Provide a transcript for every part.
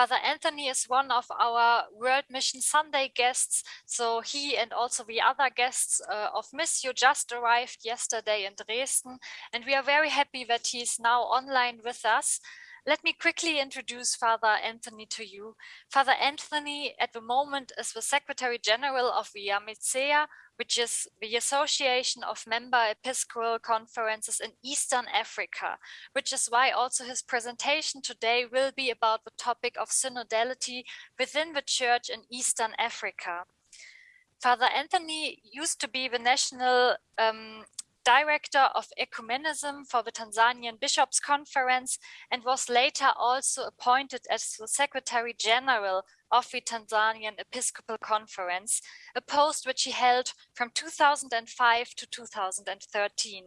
Father Anthony is one of our World Mission Sunday guests. So he and also the other guests uh, of Missio just arrived yesterday in Dresden. And we are very happy that he is now online with us. Let me quickly introduce Father Anthony to you. Father Anthony at the moment is the Secretary General of the AMECEA, which is the Association of Member Episcopal Conferences in Eastern Africa, which is why also his presentation today will be about the topic of synodality within the church in Eastern Africa. Father Anthony used to be the national um, director of ecumenism for the Tanzanian Bishops' Conference and was later also appointed as the Secretary General of the Tanzanian Episcopal Conference, a post which he held from 2005 to 2013.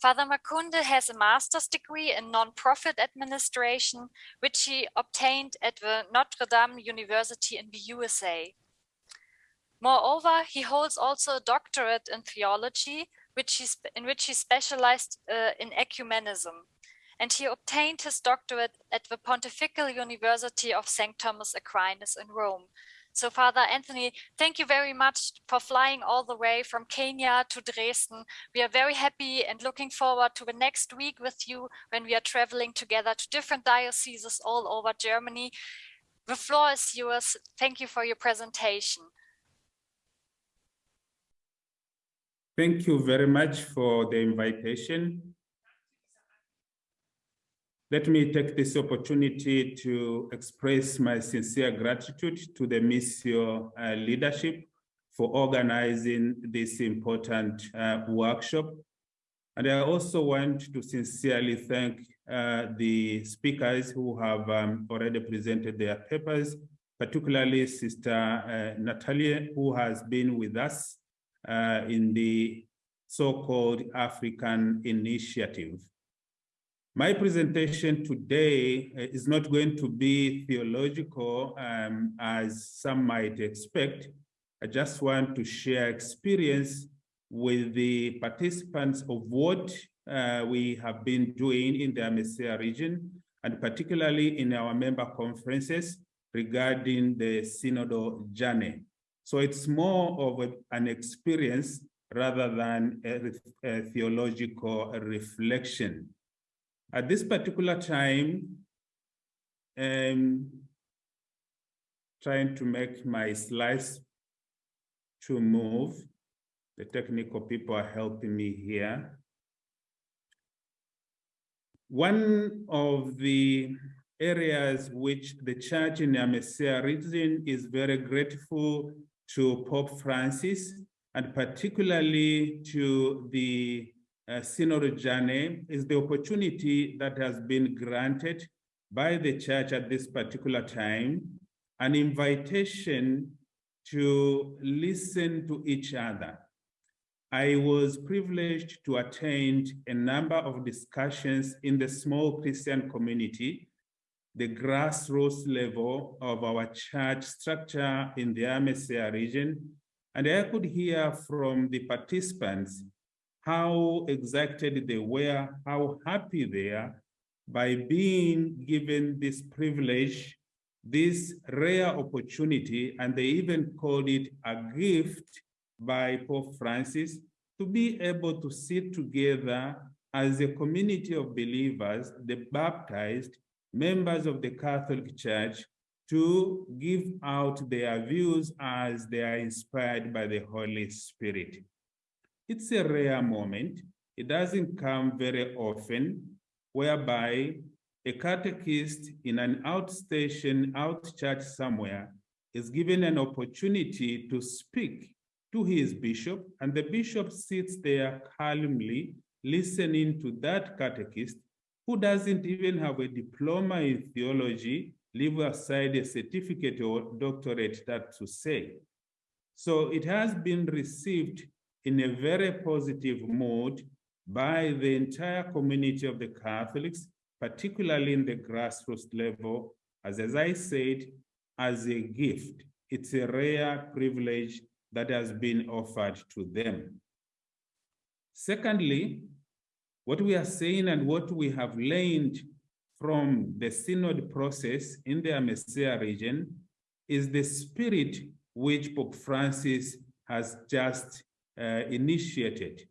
Father Makunde has a master's degree in non-profit administration, which he obtained at the Notre Dame University in the USA. Moreover, he holds also a doctorate in theology which he in which he specialized uh, in ecumenism. And he obtained his doctorate at the Pontifical University of St. Thomas Aquinas in Rome. So Father Anthony, thank you very much for flying all the way from Kenya to Dresden. We are very happy and looking forward to the next week with you when we are traveling together to different dioceses all over Germany. The floor is yours. Thank you for your presentation. Thank you very much for the invitation. Let me take this opportunity to express my sincere gratitude to the Missio uh, leadership for organizing this important uh, workshop. And I also want to sincerely thank uh, the speakers who have um, already presented their papers, particularly Sister uh, Natalia, who has been with us uh, in the so-called African Initiative. My presentation today uh, is not going to be theological um, as some might expect. I just want to share experience with the participants of what uh, we have been doing in the AMECEA region, and particularly in our member conferences regarding the synodal journey. So it's more of a, an experience rather than a, a theological reflection. At this particular time, um, trying to make my slides to move. The technical people are helping me here. One of the areas which the church in the AMECEA region is very grateful to Pope Francis and particularly to the uh, Synod journey is the opportunity that has been granted by the church at this particular time, an invitation to listen to each other. I was privileged to attend a number of discussions in the small Christian community the grassroots level of our church structure in the AMECEA region, and I could hear from the participants how excited they were, how happy they are by being given this privilege, this rare opportunity, and they even called it a gift by Pope Francis to be able to sit together as a community of believers, the baptized, members of the Catholic Church to give out their views as they are inspired by the Holy Spirit. It's a rare moment. It doesn't come very often, whereby a catechist in an outstation, out church somewhere, is given an opportunity to speak to his bishop, and the bishop sits there calmly listening to that catechist who doesn't even have a diploma in theology, leave aside a certificate or doctorate that to say. So it has been received in a very positive mood by the entire community of the Catholics, particularly in the grassroots level, as, as I said, as a gift. It's a rare privilege that has been offered to them. Secondly, what we are saying and what we have learned from the synod process in the AMECEA region is the spirit which Pope Francis has just uh, initiated.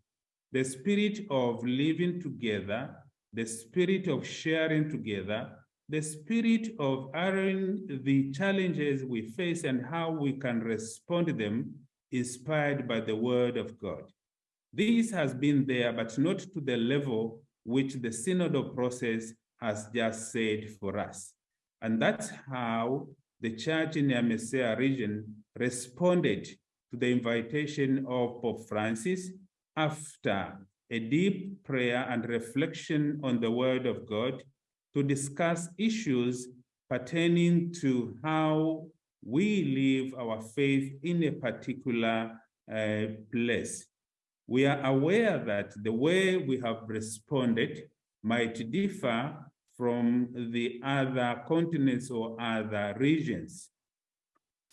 The spirit of living together, the spirit of sharing together, the spirit of airing the challenges we face and how we can respond to them inspired by the word of God. This has been there, but not to the level which the synodal process has just said for us. And that's how the church in the AMECEA region responded to the invitation of Pope Francis after a deep prayer and reflection on the word of God to discuss issues pertaining to how we live our faith in a particular uh, place. We are aware that the way we have responded might differ from the other continents or other regions.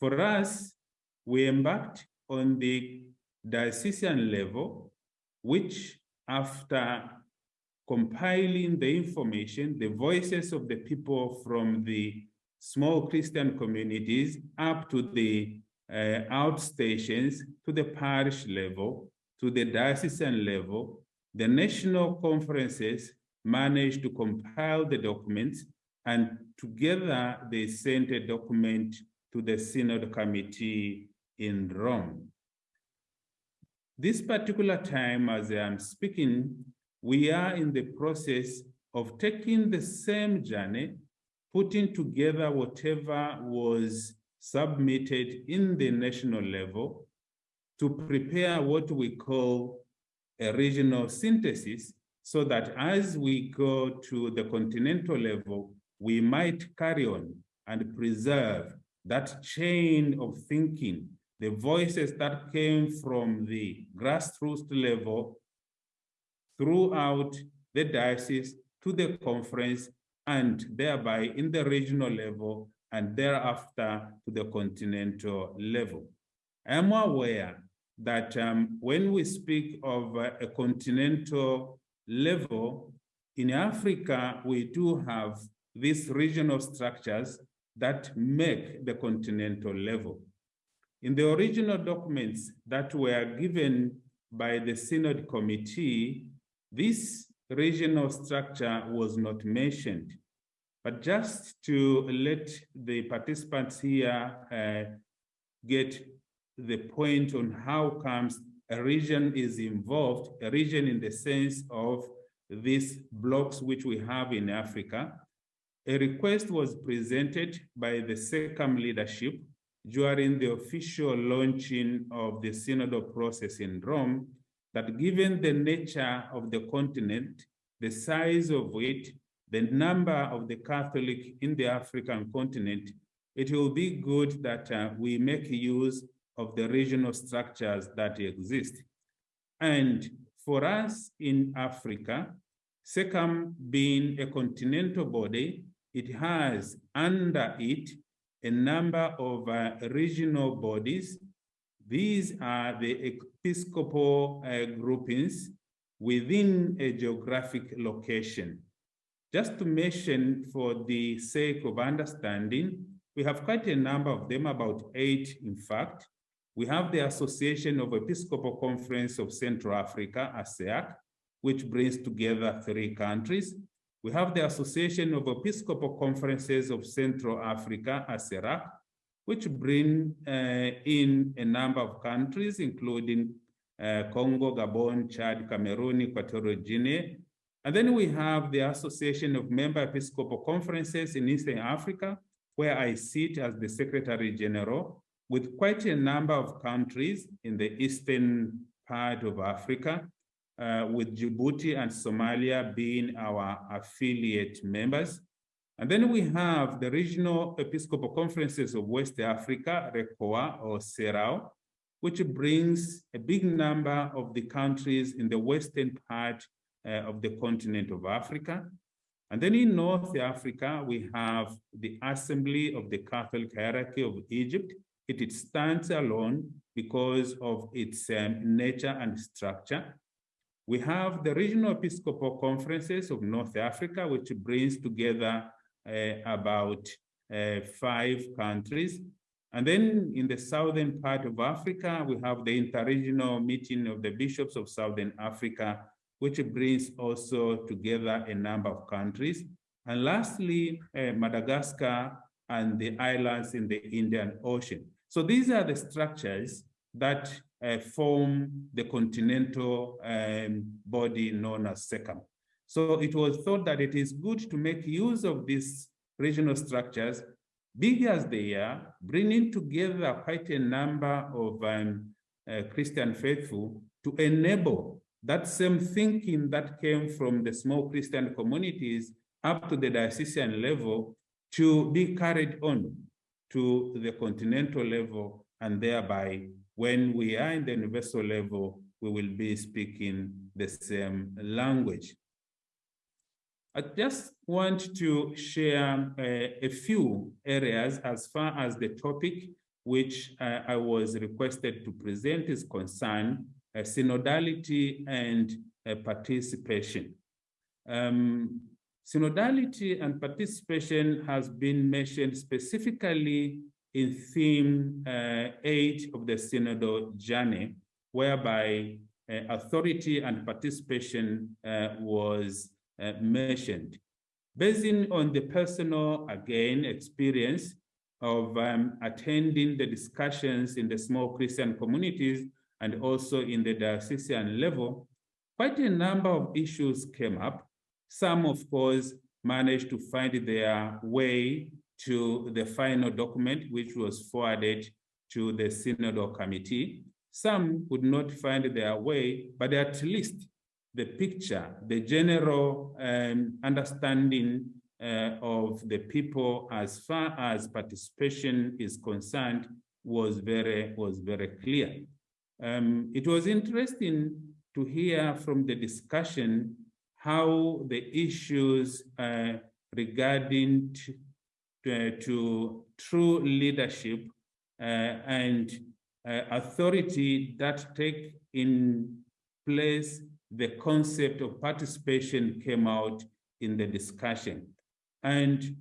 For us, we embarked on the diocesan level, which after compiling the information, the voices of the people from the small Christian communities up to the uh, outstations, to the parish level, to the diocesan level, the national conferences managed to compile the documents and together they sent a document to the Synod Committee in Rome. This particular time, as I'm speaking, we are in the process of taking the same journey, putting together whatever was submitted in the national level to prepare what we call a regional synthesis so that as we go to the continental level, we might carry on and preserve that chain of thinking, the voices that came from the grassroots level throughout the diocese to the conference and thereby in the regional level and thereafter to the continental level. I am aware that um, when we speak of uh, a continental level, in Africa, we do have these regional structures that make the continental level. In the original documents that were given by the Synod Committee, this regional structure was not mentioned. But just to let the participants here uh, get the point on how comes a region is involved, a region in the sense of these blocks which we have in Africa. A request was presented by the SECAM leadership during the official launching of the synodal process in Rome that given the nature of the continent, the size of it, the number of the Catholic in the African continent, it will be good that uh, we make use of the regional structures that exist. And for us in Africa, SECAM being a continental body, it has under it a number of uh, regional bodies. These are the episcopal uh, groupings within a geographic location. Just to mention for the sake of understanding, we have quite a number of them, about eight in fact, we have the Association of Episcopal Conference of Central Africa, ASEAC, which brings together three countries. We have the Association of Episcopal Conferences of Central Africa, ASERAC, which bring uh, in a number of countries, including uh, Congo, Gabon, Chad, Cameroon, Equatorial Guinea. And then we have the Association of Member Episcopal Conferences in Eastern Africa, where I sit as the Secretary General with quite a number of countries in the eastern part of Africa, uh, with Djibouti and Somalia being our affiliate members. And then we have the Regional Episcopal Conferences of West Africa, RECOWA or CERAO, which brings a big number of the countries in the western part uh, of the continent of Africa. And then in North Africa, we have the Assembly of the Catholic Hierarchy of Egypt, it, it stands alone because of its um, nature and structure. We have the regional Episcopal conferences of North Africa, which brings together uh, about uh, five countries. And then in the southern part of Africa, we have the interregional meeting of the bishops of Southern Africa, which brings also together a number of countries. And lastly, uh, Madagascar and the islands in the Indian Ocean. So these are the structures that uh, form the continental um, body known as SECAM. So it was thought that it is good to make use of these regional structures, big as they are, bringing together quite a number of um, uh, Christian faithful to enable that same thinking that came from the small Christian communities up to the diocesan level to be carried on to the continental level and thereby when we are in the universal level, we will be speaking the same language. I just want to share uh, a few areas as far as the topic which uh, I was requested to present is concerned, uh, synodality and uh, participation. Um, synodality and participation has been mentioned specifically in theme uh, eight of the synodal journey, whereby uh, authority and participation uh, was uh, mentioned. Basing on the personal, again, experience of um, attending the discussions in the small Christian communities and also in the diocesan level, quite a number of issues came up. Some, of course, managed to find their way to the final document, which was forwarded to the Synodal Committee. Some could not find their way, but at least the picture, the general um, understanding uh, of the people as far as participation is concerned was very, was very clear. Um, it was interesting to hear from the discussion how the issues uh, regarding to, to true leadership uh, and uh, authority that take in place the concept of participation came out in the discussion. And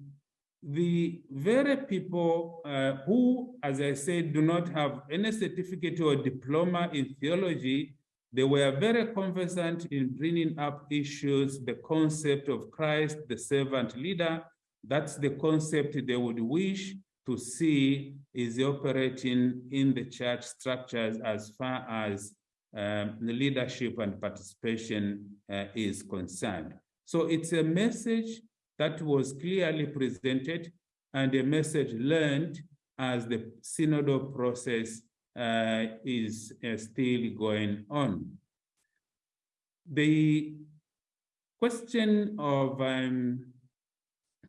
the very people uh, who, as I said, do not have any certificate or diploma in theology, they were very conversant in bringing up issues, the concept of Christ, the servant leader, that's the concept they would wish to see is operating in the church structures as far as um, the leadership and participation uh, is concerned. So it's a message that was clearly presented and a message learned as the synodal process is uh, still going on. The question of um,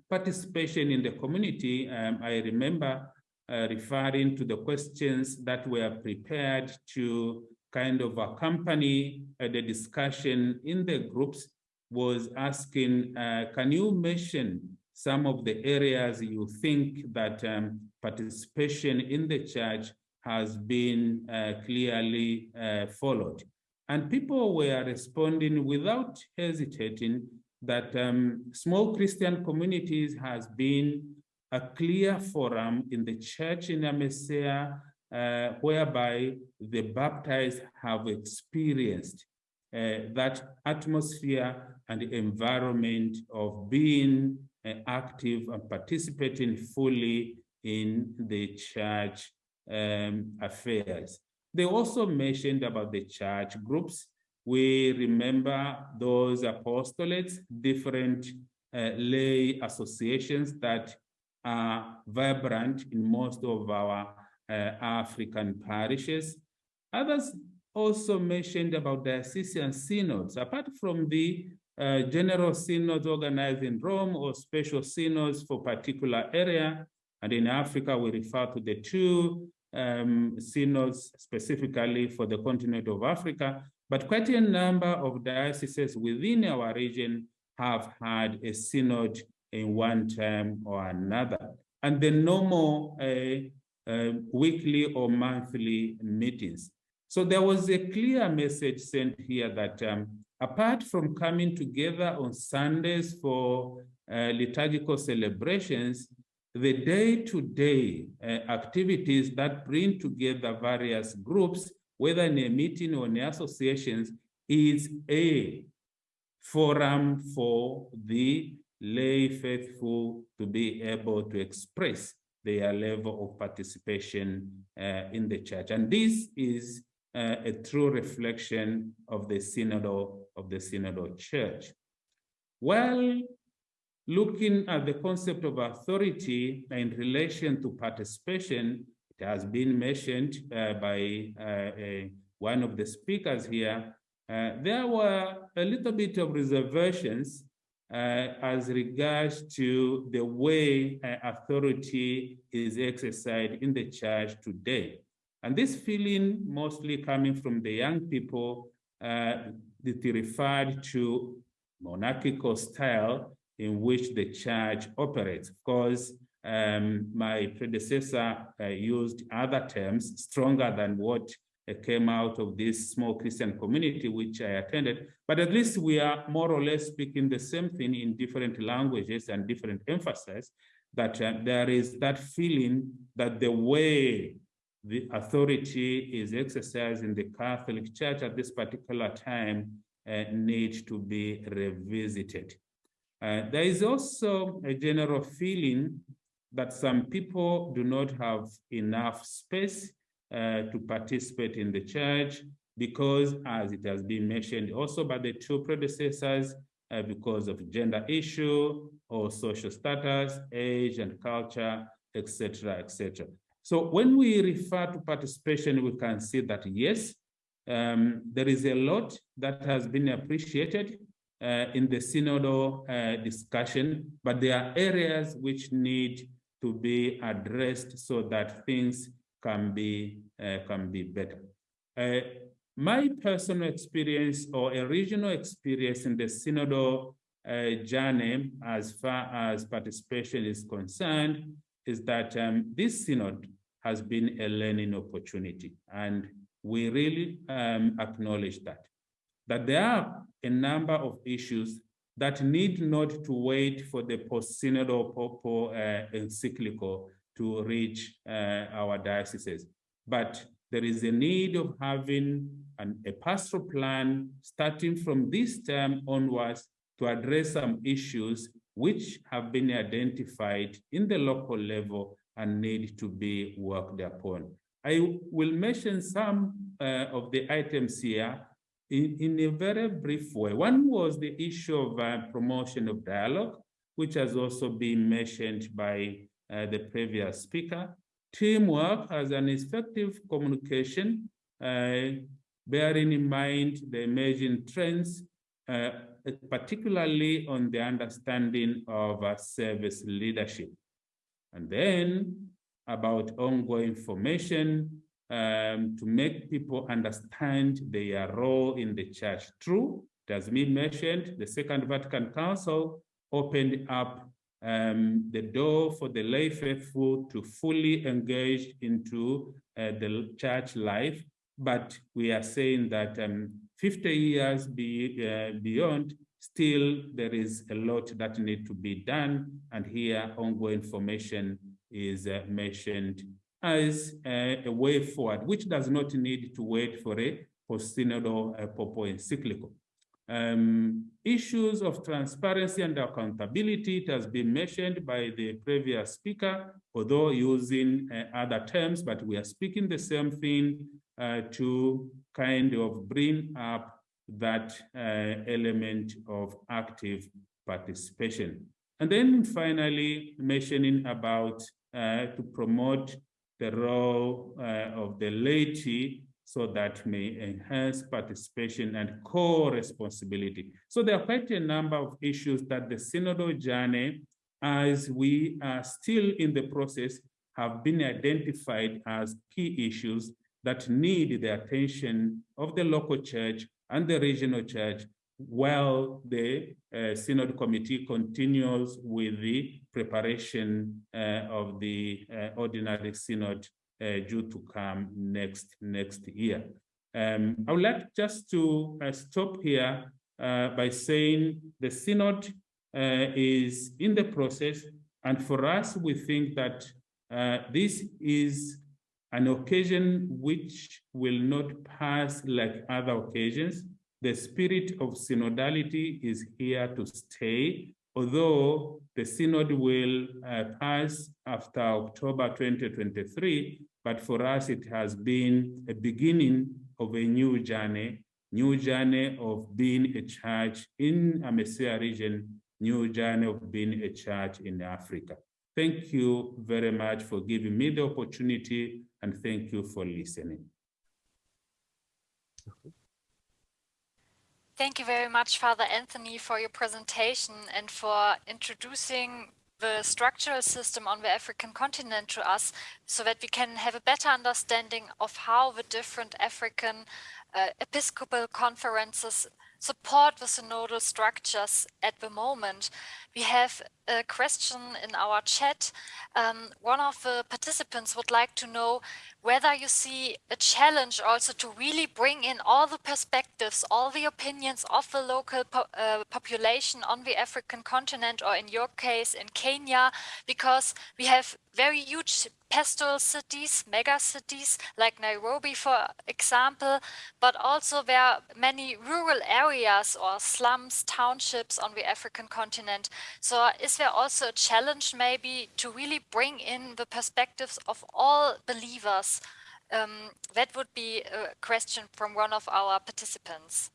participation in the community, um, I remember uh, referring to the questions that were prepared to kind of accompany uh, the discussion in the groups was asking, uh, can you mention some of the areas you think that um, participation in the church has been uh, clearly uh, followed? And people were responding without hesitating that um, small Christian communities has been a clear forum in the church in AMECEA uh, whereby the baptized have experienced uh, that atmosphere and environment of being uh, active and participating fully in the church um, affairs. They also mentioned about the church groups we remember those apostolates, different uh, lay associations that are vibrant in most of our uh, African parishes. Others also mentioned about diocesan synods, apart from the uh, general synods organized in Rome or special synods for particular area. And in Africa, we refer to the two um, synods specifically for the continent of Africa, but quite a number of dioceses within our region have had a synod in one term or another. And the normal uh, uh, weekly or monthly meetings. So there was a clear message sent here that um, apart from coming together on Sundays for uh, liturgical celebrations, the day-to-day -day, uh, activities that bring together various groups, whether in a meeting or in associations, is a forum for the lay faithful to be able to express their level of participation uh, in the church. And this is uh, a true reflection of the synodal of the synodal church. Well, looking at the concept of authority in relation to participation, it has been mentioned uh, by uh, one of the speakers here. Uh, there were a little bit of reservations uh, as regards to the way uh, authority is exercised in the church today. And this feeling mostly coming from the young people uh, that referred to monarchical style in which the church operates. Of course, um, my predecessor uh, used other terms stronger than what uh, came out of this small Christian community which I attended, but at least we are more or less speaking the same thing in different languages and different emphasis, that uh, there is that feeling that the way the authority is exercised in the Catholic Church at this particular time uh, needs to be revisited. Uh, there is also a general feeling that some people do not have enough space uh, to participate in the church because, as it has been mentioned also by the two predecessors, uh, because of gender issue or social status, age and culture, etc., etc. So when we refer to participation, we can see that yes, um, there is a lot that has been appreciated in the synodal uh, discussion, but there are areas which need to be addressed so that things can be uh, can be better. Uh, my personal experience or a regional experience in the synodal uh, journey as far as participation is concerned is that um, this synod has been a learning opportunity and we really um, acknowledge that. That there are a number of issues that need not to wait for the post-synodal popo uh, encyclical to reach uh, our dioceses. But there is a need of having an, a pastoral plan starting from this term onwards to address some issues which have been identified in the local level and need to be worked upon. I will mention some uh, of the items here in, in a very brief way. One was the issue of uh, promotion of dialogue, which has also been mentioned by uh, the previous speaker. Teamwork as an effective communication, uh, bearing in mind the emerging trends, uh, particularly on the understanding of uh, service leadership. And then about ongoing formation um, to make people understand their role in the church. True, as me mentioned, the Second Vatican Council opened up um, the door for the lay faithful to fully engage into uh, the church life. But we are saying that um, 50 years be, uh, beyond, still there is a lot that need to be done. And here ongoing formation is uh, mentioned as a, a, way forward, which does not need to wait for a post-synodal uh, popo encyclical. Um, issues of transparency and accountability, it has been mentioned by the previous speaker, although using uh, other terms, but we are speaking the same thing uh, to kind of bring up that uh, element of active participation. And then finally, mentioning about uh, to promote the role uh, of the laity so that may enhance participation and co-responsibility. So there are quite a number of issues that the synodal journey, as we are still in the process, have been identified as key issues that need the attention of the local church and the regional church while the uh, synod committee continues with the preparation uh, of the uh, ordinary synod uh, due to come next next year. Um, I would like just to stop here by saying the synod is in the process. And for us, we think that this is an occasion which will not pass like other occasions. The spirit of synodality is here to stay, although the synod will uh, pass after October 2023, but for us, it has been a beginning of a new journey, new journey of being a church in AMECEA region, new journey of being a church in Africa. Thank you very much for giving me the opportunity and thank you for listening. Thank you very much, Father Anthony, for your presentation and for introducing the structural system on the African continent to us so that we can have a better understanding of how the different African uh, episcopal conferences support the synodal structures at the moment. We have a question in our chat. Um, one of the participants would like to know whether you see a challenge also to really bring in all the perspectives, all the opinions of the local po uh, population on the African continent, or in your case in Kenya, because we have very huge pastoral cities, mega cities like Nairobi, for example, but also there are many rural areas or slums, townships on the African continent. So is there also a challenge maybe to really bring in the perspectives of all believers? Um, that would be a question from one of our participants.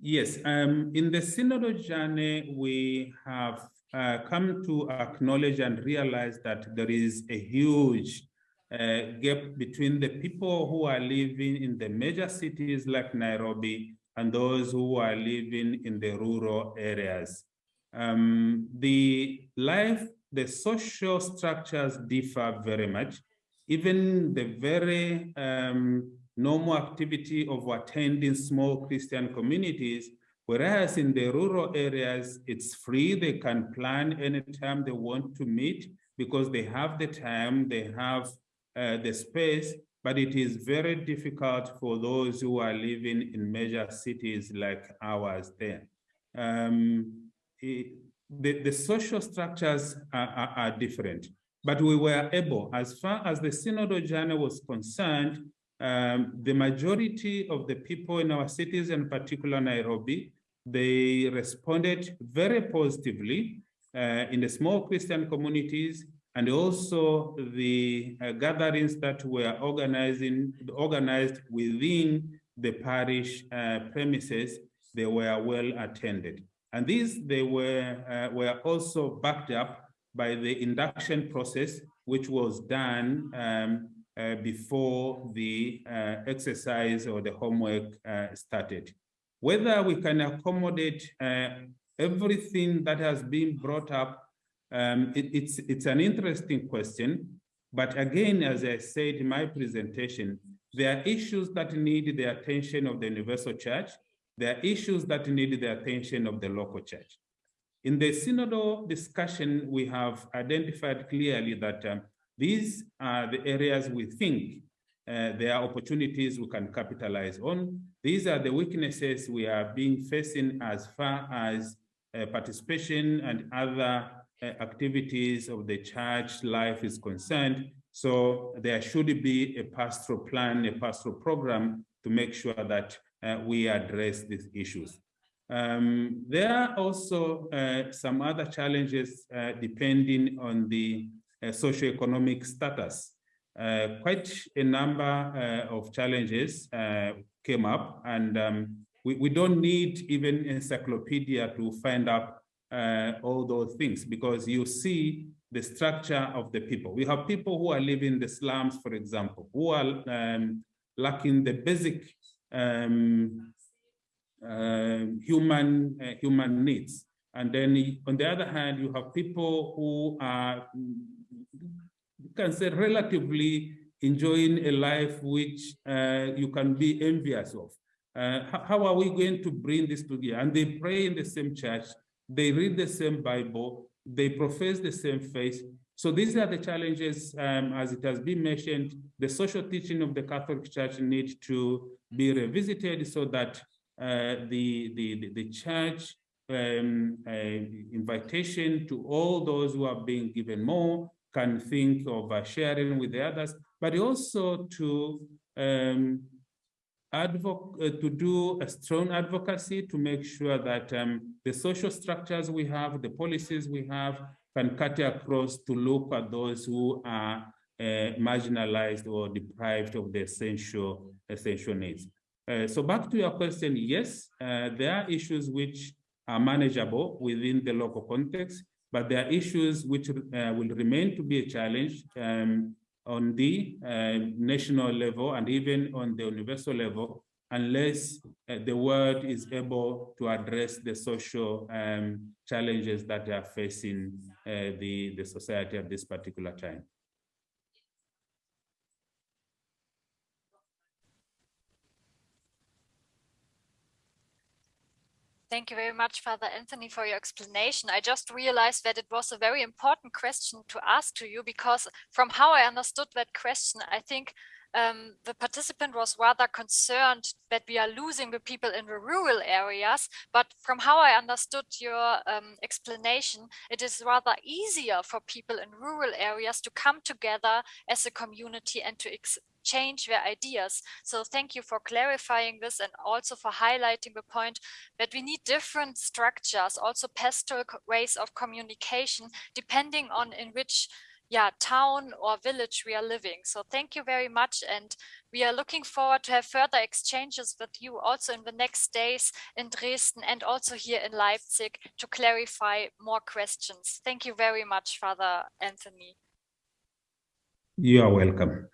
Yes, um, in the synodal journey, we have uh, come to acknowledge and realize that there is a huge uh, gap between the people who are living in the major cities like Nairobi and those who are living in the rural areas. Um, the life, the social structures differ very much. Even the very um, normal activity of attending small Christian communities Whereas in the rural areas, it's free. They can plan anytime they want to meet because they have the time, they have uh, the space, but it is very difficult for those who are living in major cities like ours there. Um, it, the, the social structures are, are, are, different, but we were able, as far as the synodal journey was concerned, um, the majority of the people in our cities, in particular Nairobi, they responded very positively uh, in the small Christian communities and also the uh, gatherings that were organizing, organized within the parish uh, premises, they were well attended. And these, they were, uh, were also backed up by the induction process, which was done um, uh, before the uh, exercise or the homework started. Whether we can accommodate uh, everything that has been brought up, um, it, it's, it's an interesting question. But again, as I said in my presentation, there are issues that need the attention of the universal church. There are issues that need the attention of the local church. In the synodal discussion, we have identified clearly that um, these are the areas we think uh, there are opportunities we can capitalize on. These are the weaknesses we are being facing as far as uh, participation and other activities of the church life is concerned. So there should be a pastoral plan, a pastoral program to make sure that uh, we address these issues. Um, there are also uh, some other challenges uh, depending on the socioeconomic status uh, quite a number uh, of challenges uh, came up and um, we, we don't need even encyclopedia to find out uh, all those things because you see the structure of the people. We have people who are living in the slums, for example, who are um, lacking the basic um, uh, human uh, human needs. And then on the other hand, you have people who are you can say relatively enjoying a life which uh, you can be envious of. Uh, how are we going to bring this together? And they pray in the same church, they read the same Bible, they profess the same faith, So these are the challenges, um, as it has been mentioned, the social teaching of the Catholic Church need to be revisited so that uh, the, the, the, church um, uh, invitation to all those who are being given more can think of uh, sharing with the others, but also to um, to do a strong advocacy to make sure that um, the social structures we have, the policies we have, can cut across to look at those who are uh, marginalized or deprived of the essential essential needs. Uh, so back to your question, yes, uh, there are issues which are manageable within the local context, but there are issues which uh, will remain to be a challenge um, on the uh, national level and even on the universal level unless uh, the world is able to address the social um, challenges that are facing uh, the, the society at this particular time. Thank you very much, Father Anthony, for your explanation. I just realized that it was a very important question to ask to you because from how I understood that question, I think um, the participant was rather concerned that we are losing the people in the rural areas. But from how I understood your um, explanation, it is rather easier for people in rural areas to come together as a community and to exchange their ideas. So thank you for clarifying this and also for highlighting the point that we need different structures, also pastoral ways of communication, depending on in which yeah, town or village we are living. So thank you very much. And we are looking forward to have further exchanges with you also in the next days in Dresden and also here in Leipzig to clarify more questions. Thank you very much, Father Anthony. You are welcome.